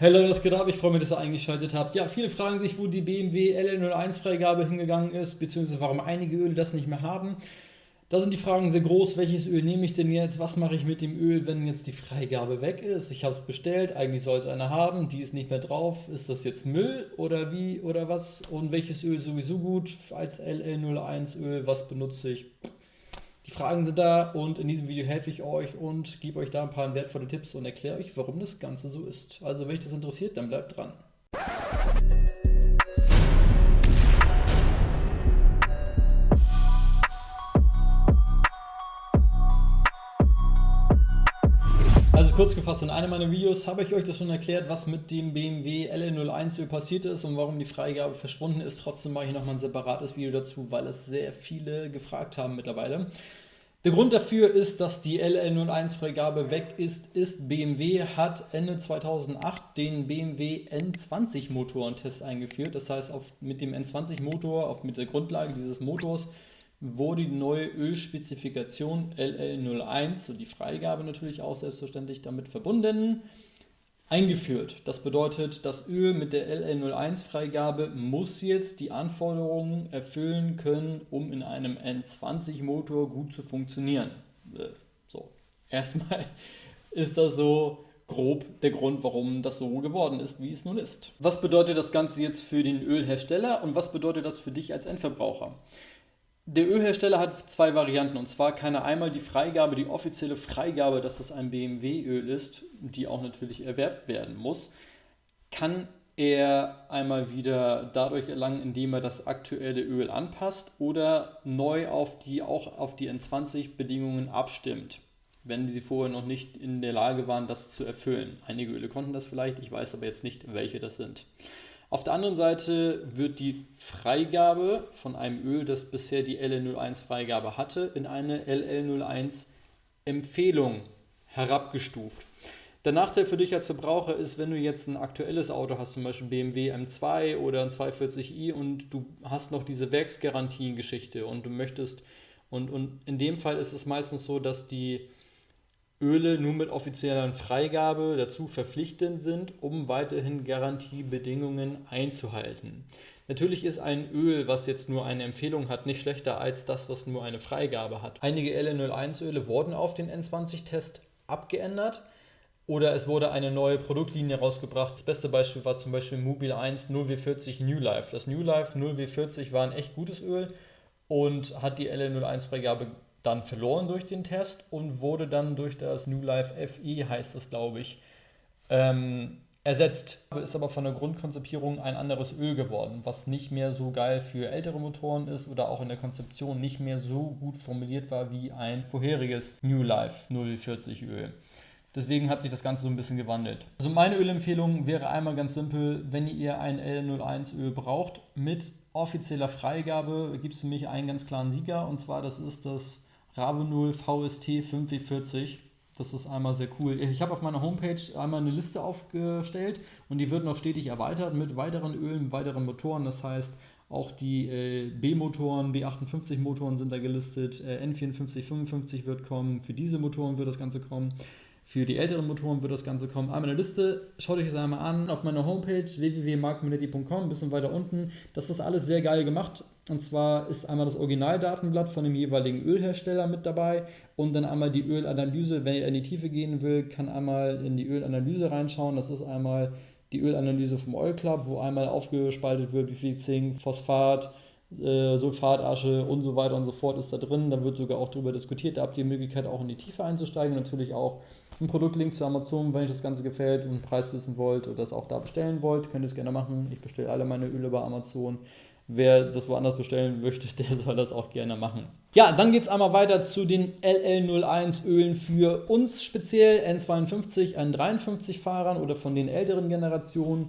Hallo, was geht ab? Ich freue mich, dass ihr eingeschaltet habt. Ja, viele fragen sich, wo die BMW LL01-Freigabe hingegangen ist, beziehungsweise warum einige Öle das nicht mehr haben. Da sind die Fragen sehr groß. Welches Öl nehme ich denn jetzt? Was mache ich mit dem Öl, wenn jetzt die Freigabe weg ist? Ich habe es bestellt, eigentlich soll es eine haben, die ist nicht mehr drauf. Ist das jetzt Müll oder wie oder was? Und welches Öl sowieso gut als LL01-Öl? Was benutze ich? Die Fragen sind da und in diesem Video helfe ich euch und gebe euch da ein paar wertvolle Tipps und erkläre euch, warum das Ganze so ist. Also wenn euch das interessiert, dann bleibt dran. Also kurz gefasst, in einem meiner Videos habe ich euch das schon erklärt, was mit dem BMW LL01 Öl passiert ist und warum die Freigabe verschwunden ist. Trotzdem mache ich nochmal ein separates Video dazu, weil es sehr viele gefragt haben mittlerweile. Der Grund dafür ist, dass die LL01-Freigabe weg ist, ist BMW hat Ende 2008 den BMW N20 Motorentest eingeführt. Das heißt, auf, mit dem N20 Motor, auf, mit der Grundlage dieses Motors, wurde die neue Ölspezifikation LL01 und die Freigabe natürlich auch selbstverständlich damit verbunden eingeführt. Das bedeutet, das Öl mit der LL01-Freigabe muss jetzt die Anforderungen erfüllen können, um in einem N20-Motor gut zu funktionieren. Äh, so, erstmal ist das so grob der Grund, warum das so geworden ist, wie es nun ist. Was bedeutet das Ganze jetzt für den Ölhersteller und was bedeutet das für dich als Endverbraucher? Der Ölhersteller hat zwei Varianten und zwar kann er einmal die Freigabe, die offizielle Freigabe, dass das ein BMW-Öl ist, die auch natürlich erwerbt werden muss, kann er einmal wieder dadurch erlangen, indem er das aktuelle Öl anpasst oder neu auf die auch auf die N20-Bedingungen abstimmt, wenn sie vorher noch nicht in der Lage waren, das zu erfüllen. Einige Öle konnten das vielleicht, ich weiß aber jetzt nicht, welche das sind. Auf der anderen Seite wird die Freigabe von einem Öl, das bisher die LL01 Freigabe hatte, in eine LL01 Empfehlung herabgestuft. Der Nachteil für dich als Verbraucher ist, wenn du jetzt ein aktuelles Auto hast, zum Beispiel BMW M2 oder ein 240i und du hast noch diese Werksgarantien-Geschichte und du möchtest, und, und in dem Fall ist es meistens so, dass die Öle nur mit offizieller Freigabe dazu verpflichtend sind, um weiterhin Garantiebedingungen einzuhalten. Natürlich ist ein Öl, was jetzt nur eine Empfehlung hat, nicht schlechter als das, was nur eine Freigabe hat. Einige LN01-Öle wurden auf den N20-Test abgeändert oder es wurde eine neue Produktlinie rausgebracht. Das beste Beispiel war zum Beispiel Mobil 1 0W40 New Life. Das New Life 0W40 war ein echt gutes Öl und hat die LN01-Freigabe dann verloren durch den Test und wurde dann durch das New Life FE, heißt es glaube ich, ähm, ersetzt. Ist aber von der Grundkonzipierung ein anderes Öl geworden, was nicht mehr so geil für ältere Motoren ist oder auch in der Konzeption nicht mehr so gut formuliert war wie ein vorheriges New Life 040 Öl. Deswegen hat sich das Ganze so ein bisschen gewandelt. Also meine Ölempfehlung wäre einmal ganz simpel, wenn ihr ein L01 Öl braucht, mit offizieller Freigabe gibt es für mich einen ganz klaren Sieger und zwar das ist das Ravenol VST 5W40. Das ist einmal sehr cool. Ich habe auf meiner Homepage einmal eine Liste aufgestellt und die wird noch stetig erweitert mit weiteren Ölen, weiteren Motoren. Das heißt, auch die äh, B-Motoren, B58-Motoren sind da gelistet, äh, N54, 55 wird kommen, für diese Motoren wird das Ganze kommen. Für die älteren Motoren wird das Ganze kommen. Einmal eine Liste, schaut euch das einmal an auf meiner Homepage www.markminetti.com, ein bisschen weiter unten. Das ist alles sehr geil gemacht. Und zwar ist einmal das Originaldatenblatt von dem jeweiligen Ölhersteller mit dabei und dann einmal die Ölanalyse. Wenn ihr in die Tiefe gehen will, kann einmal in die Ölanalyse reinschauen. Das ist einmal die Ölanalyse vom Oil Club, wo einmal aufgespaltet wird, wie viel Zink, Phosphat, äh, Sulfatasche und so weiter und so fort ist da drin. Da wird sogar auch darüber diskutiert. Da habt ihr die Möglichkeit, auch in die Tiefe einzusteigen. Natürlich auch ein Produktlink zu Amazon, wenn euch das Ganze gefällt und einen Preis wissen wollt oder das auch da bestellen wollt, könnt ihr es gerne machen. Ich bestelle alle meine Öle bei Amazon. Wer das woanders bestellen möchte, der soll das auch gerne machen. Ja, dann geht es einmal weiter zu den LL01 Ölen für uns speziell, N52, N53 Fahrern oder von den älteren Generationen,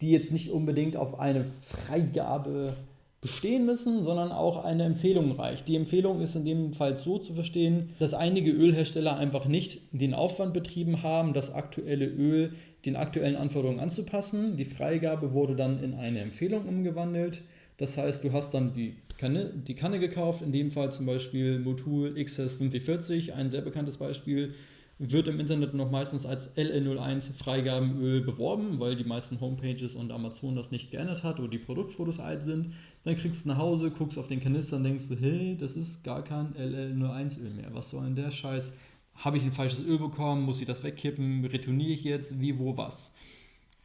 die jetzt nicht unbedingt auf eine Freigabe bestehen müssen, sondern auch eine Empfehlung reicht. Die Empfehlung ist in dem Fall so zu verstehen, dass einige Ölhersteller einfach nicht den Aufwand betrieben haben, das aktuelle Öl den aktuellen Anforderungen anzupassen. Die Freigabe wurde dann in eine Empfehlung umgewandelt. Das heißt, du hast dann die Kanne, die Kanne gekauft, in dem Fall zum Beispiel Motul XS 540, ein sehr bekanntes Beispiel, wird im Internet noch meistens als LN01 Freigabenöl beworben, weil die meisten Homepages und Amazon das nicht geändert hat oder die Produktfotos alt sind. Dann kriegst du nach Hause, guckst auf den Kanister und denkst du, hey, das ist gar kein LL01 Öl mehr. Was soll denn der Scheiß? Habe ich ein falsches Öl bekommen? Muss ich das wegkippen? Retourniere ich jetzt? Wie, wo, was?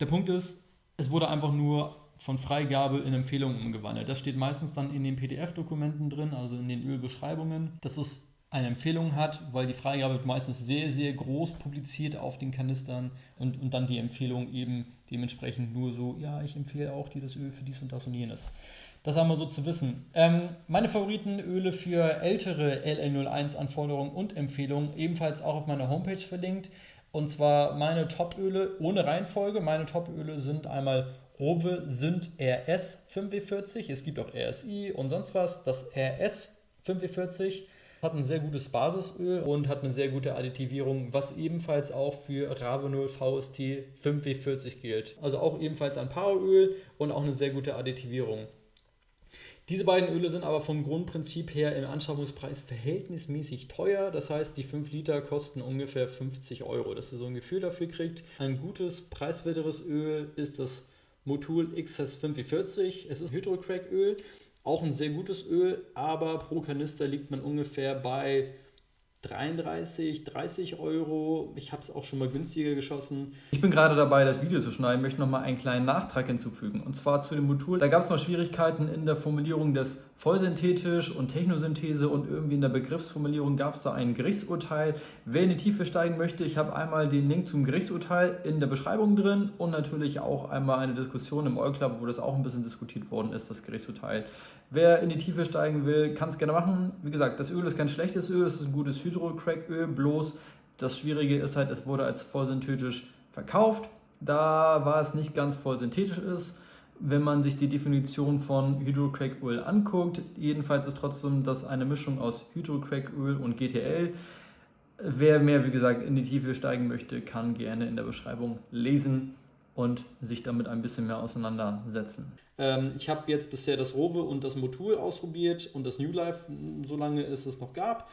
Der Punkt ist, es wurde einfach nur von Freigabe in Empfehlungen umgewandelt. Das steht meistens dann in den PDF-Dokumenten drin, also in den Ölbeschreibungen. Das ist eine Empfehlung hat, weil die Freigabe meistens sehr, sehr groß publiziert auf den Kanistern und, und dann die Empfehlung eben dementsprechend nur so, ja, ich empfehle auch dir das Öl für dies und das und jenes. Das haben wir so zu wissen. Ähm, meine Favoritenöle für ältere LL01-Anforderungen und Empfehlungen ebenfalls auch auf meiner Homepage verlinkt. Und zwar meine Topöle ohne Reihenfolge. Meine Topöle sind einmal Rowe Sünd RS 45. Es gibt auch RSI und sonst was. Das RS 45 hat ein sehr gutes Basisöl und hat eine sehr gute Additivierung, was ebenfalls auch für Ravenol VST 5W40 gilt. Also auch ebenfalls ein Poweröl und auch eine sehr gute Additivierung. Diese beiden Öle sind aber vom Grundprinzip her im Anschaffungspreis verhältnismäßig teuer. Das heißt, die 5 Liter kosten ungefähr 50 Euro, dass ihr so ein Gefühl dafür kriegt. Ein gutes, preiswerteres Öl ist das Motul XS45. Es ist Hydrocrack-Öl. Auch ein sehr gutes Öl, aber pro Kanister liegt man ungefähr bei 33, 30 Euro. Ich habe es auch schon mal günstiger geschossen. Ich bin gerade dabei, das Video zu schneiden, möchte noch mal einen kleinen Nachtrag hinzufügen. Und zwar zu dem Modul. Da gab es noch Schwierigkeiten in der Formulierung des vollsynthetisch und Technosynthese und irgendwie in der Begriffsformulierung gab es da ein Gerichtsurteil. Wer in die Tiefe steigen möchte, ich habe einmal den Link zum Gerichtsurteil in der Beschreibung drin und natürlich auch einmal eine Diskussion im All-Club, wo das auch ein bisschen diskutiert worden ist, das Gerichtsurteil. Wer in die Tiefe steigen will, kann es gerne machen. Wie gesagt, das Öl ist kein schlechtes Öl, es ist ein gutes Hydro-Crack-Öl, bloß das Schwierige ist halt, es wurde als vollsynthetisch verkauft. Da war es nicht ganz vollsynthetisch ist. Wenn man sich die Definition von Hydrocrack-Öl anguckt, jedenfalls ist trotzdem das eine Mischung aus Hydrocrack-Öl und GTL. Wer mehr, wie gesagt, in die Tiefe steigen möchte, kann gerne in der Beschreibung lesen und sich damit ein bisschen mehr auseinandersetzen. Ähm, ich habe jetzt bisher das Rowe und das Motul ausprobiert und das New Life, solange es es noch gab.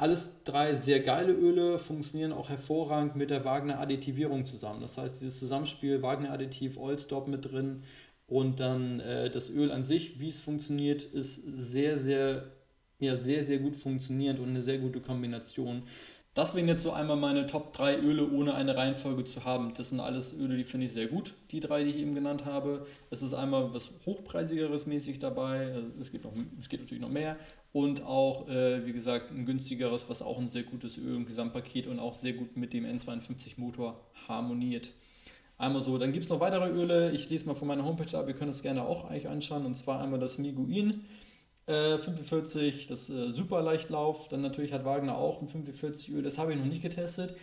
Alles drei sehr geile Öle funktionieren auch hervorragend mit der Wagner Additivierung zusammen. Das heißt, dieses Zusammenspiel Wagner Additiv, Oilstop mit drin und dann äh, das Öl an sich, wie es funktioniert, ist sehr, sehr, ja, sehr, sehr gut funktionierend und eine sehr gute Kombination. Das wären jetzt so einmal meine Top 3 Öle, ohne eine Reihenfolge zu haben. Das sind alles Öle, die finde ich sehr gut, die drei, die ich eben genannt habe. Es ist einmal was Hochpreisigeres mäßig dabei, es, gibt noch, es geht natürlich noch mehr. Und auch, äh, wie gesagt, ein günstigeres, was auch ein sehr gutes Öl im Gesamtpaket und auch sehr gut mit dem N52-Motor harmoniert. Einmal so, dann gibt es noch weitere Öle. Ich lese mal von meiner Homepage ab, ihr könnt es gerne auch eigentlich anschauen. Und zwar einmal das Miguin. 45, äh, das äh, Superleichtlauf. Dann natürlich hat Wagner auch ein 45 Öl, das habe ich noch nicht getestet.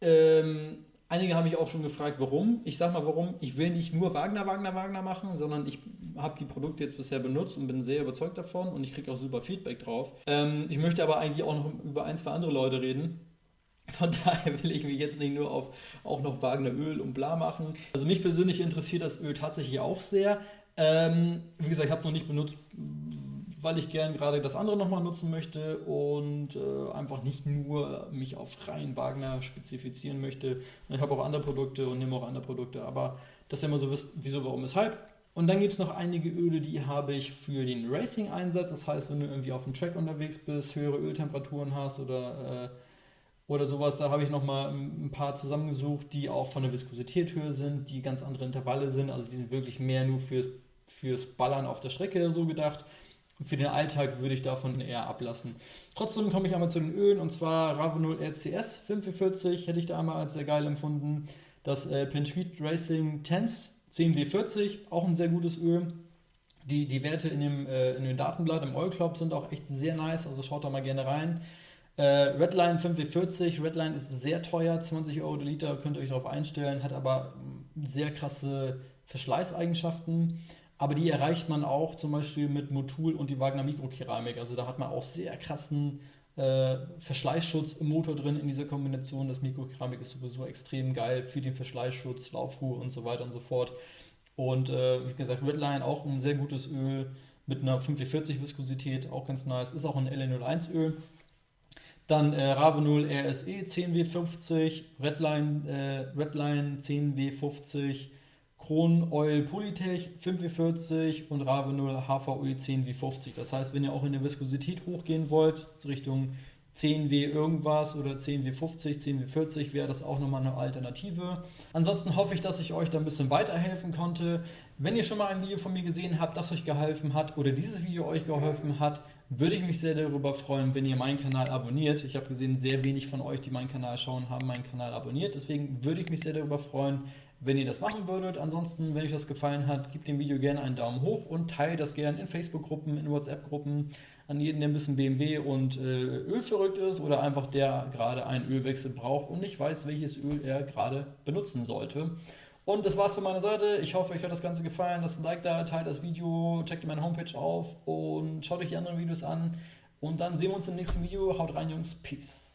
Ähm, einige haben mich auch schon gefragt, warum. Ich sage mal, warum. Ich will nicht nur Wagner, Wagner, Wagner machen, sondern ich habe die Produkte jetzt bisher benutzt und bin sehr überzeugt davon und ich kriege auch super Feedback drauf. Ähm, ich möchte aber eigentlich auch noch über ein, zwei andere Leute reden. Von daher will ich mich jetzt nicht nur auf auch noch Wagner Öl und bla machen. Also mich persönlich interessiert das Öl tatsächlich auch sehr. Ähm, wie gesagt, ich habe noch nicht benutzt, weil ich gern gerade das andere nochmal nutzen möchte und äh, einfach nicht nur mich auf rein Wagner spezifizieren möchte. Ich habe auch andere Produkte und nehme auch andere Produkte, aber dass ihr immer so wisst, wieso, warum, weshalb. Und dann gibt es noch einige Öle, die habe ich für den Racing-Einsatz. Das heißt, wenn du irgendwie auf dem Track unterwegs bist, höhere Öltemperaturen hast oder, äh, oder sowas, da habe ich nochmal ein paar zusammengesucht, die auch von der Viskosität höher sind, die ganz andere Intervalle sind. Also die sind wirklich mehr nur fürs, fürs Ballern auf der Strecke so gedacht. Für den Alltag würde ich davon eher ablassen. Trotzdem komme ich einmal zu den Ölen und zwar Ravenol RCS 45 hätte ich da einmal als sehr geil empfunden. Das äh, Pentweed Racing Tense 10W40, auch ein sehr gutes Öl. Die, die Werte in dem, äh, in dem Datenblatt im Oil Club sind auch echt sehr nice, also schaut da mal gerne rein. Äh, Redline 5W40, Redline ist sehr teuer, 20 Euro der Liter, könnt ihr euch darauf einstellen, hat aber sehr krasse Verschleißeigenschaften. Aber die erreicht man auch zum Beispiel mit Motul und die Wagner Mikrokeramik. Also da hat man auch sehr krassen äh, Verschleißschutz im Motor drin in dieser Kombination. Das Mikrokeramik ist sowieso extrem geil für den Verschleißschutz, Laufruhe und so weiter und so fort. Und äh, wie gesagt, Redline auch ein sehr gutes Öl mit einer 45 Viskosität, auch ganz nice. Ist auch ein LN01 Öl. Dann äh, Rave 0 RSE 10W50, Redline, äh, Redline 10W50, Kron Oil Polytech 5W40 und Rave 0 HVE 10W50. Das heißt, wenn ihr auch in der Viskosität hochgehen wollt, Richtung 10W irgendwas oder 10W50, 10W40 wäre das auch nochmal eine Alternative. Ansonsten hoffe ich, dass ich euch da ein bisschen weiterhelfen konnte. Wenn ihr schon mal ein Video von mir gesehen habt, das euch geholfen hat oder dieses Video euch geholfen hat, würde ich mich sehr darüber freuen, wenn ihr meinen Kanal abonniert. Ich habe gesehen, sehr wenig von euch, die meinen Kanal schauen, haben meinen Kanal abonniert. Deswegen würde ich mich sehr darüber freuen, wenn ihr das machen würdet. Ansonsten, wenn euch das gefallen hat, gebt dem Video gerne einen Daumen hoch und teilt das gerne in Facebook-Gruppen, in WhatsApp-Gruppen an jeden, der ein bisschen BMW und äh, Öl verrückt ist oder einfach der gerade einen Ölwechsel braucht und nicht weiß, welches Öl er gerade benutzen sollte. Und das war's von meiner Seite. Ich hoffe, euch hat das Ganze gefallen. Lasst ein Like da, teilt das Video, checkt meine Homepage auf und schaut euch die anderen Videos an. Und dann sehen wir uns im nächsten Video. Haut rein, Jungs. Peace.